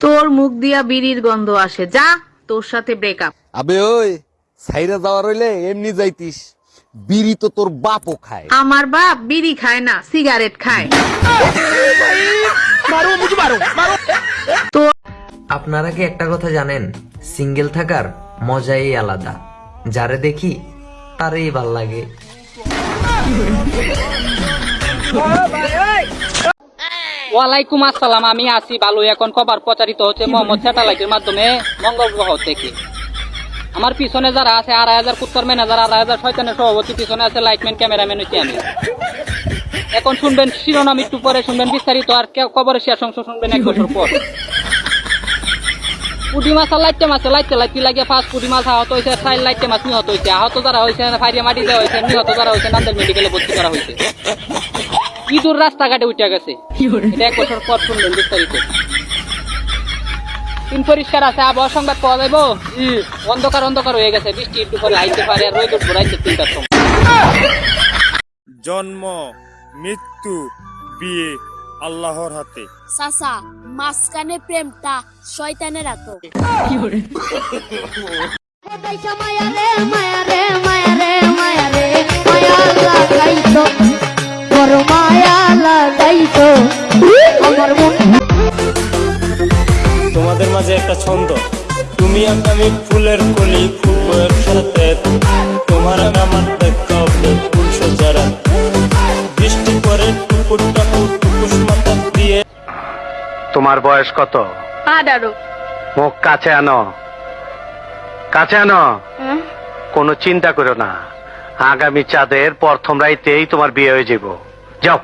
তোর মুখ দিয়া বিড়ির গন্ধ আসে। যা তোর সাথে ব্রেকআপ আবে ওই সাইরা যাওয়ার হইলে এমনি যাইতিস। বিড়ি তো তোর বাপও খায়। আমার বাপ বিড়ি খায় না সিগারেট খায়। তো আপনারা কি একটা কথা জানেন? সিঙ্গেল থাকার মজাই আলাদা। যারে দেখি তারই ভালো লাগে। ওয়ালাইকুম আসসালাম, আমি আছি ভালো এখন খবর প্রচারিত হচ্ছে মোহাম্মদ স্যাটেলাইটের মাধ্যমে মঙ্গল গ্রহ থেকে। আমার পিছনে যারা আছে আড়াই হাজার কুত্তর ম্যানেজার আড়াই হাজার শয়তানের সভাপতি পিছনে আছে লাইটম্যান ক্যামেরাম্যান হচ্ছে আমি। এখন শুনবেন শিরোনাম একটু পরে, শুনবেন বিস্তারিত, আর খবরের শেষ অংশ শুনবেন এক বছর পর। পুটি মাছ আর লাইটে মাছে, লাইটে লাইতে লাগে? পাঁচ পুটি মাছ আহত হয়েছে চার লাইটে মাছ নিহত হয়েছে। আহত যারা হয়েছে ফাইরিয়া মাটি দেওয়া হয়েছে, নিহত যারা হয়েছে, নান্দেল মেডিকেলে ভর্তি করা হয়েছে। ইঁদুর রাস্তাঘাটে উঠে গেছে। এটা এক বছর পর শুনলেন বিস্তারিত। তিন পরিষ্কার আছে আবহাওয়া সংবাদ পাওয়া যাব অন্ধকার অন্ধকার হয়ে গেছে বৃষ্টি একটু পরে আইতে পারে আর রোদ উঠবো রাইতে তিনটার সময়। জন্ম মৃত্যু বিয়ে আল্লাহর হাতে। সাসা মাঝখানে প্রেমটা শয়তানের এত মায়া রে মায়া রে মায়া রে মায়া রে। তোমাদের মাঝে একটা ছন্দ। তুমি আর আমি ফুলের কলি ফুটবো একসাথে তোমার আর আমার দেখা ফুল সোজারা বৃষ্টি পরে টুকুর টাকুর টুকুস মাথা দিয়ে। তোমার বয়স কত? আঠারো। মুখ কাছে আনো। কাছে আনো। কোনো চিন্তা করো না। আগামী চাঁদের প্রথম রাইতেই তোমার বিয়ে হয়ে যাব। যাও।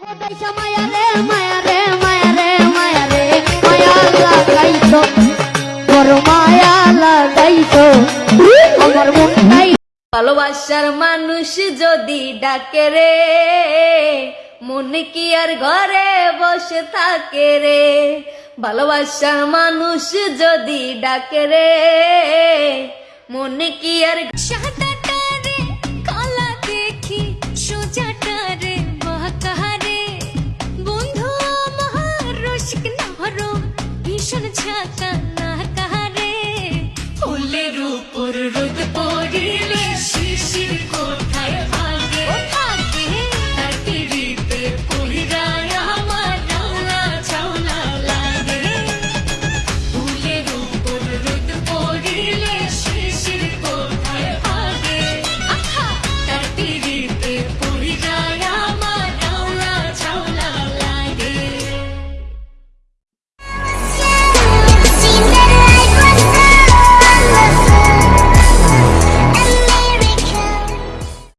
মায়া রে মায়া রে মায়া ভালোবাসার মানুষ যদি ডাকে রে, মনে কি আর ঘরে বসে থাকে রে? ভালোবাসার মানুষ যদি ডাকে রে, মনে কি আর সাদাটারে Yeah.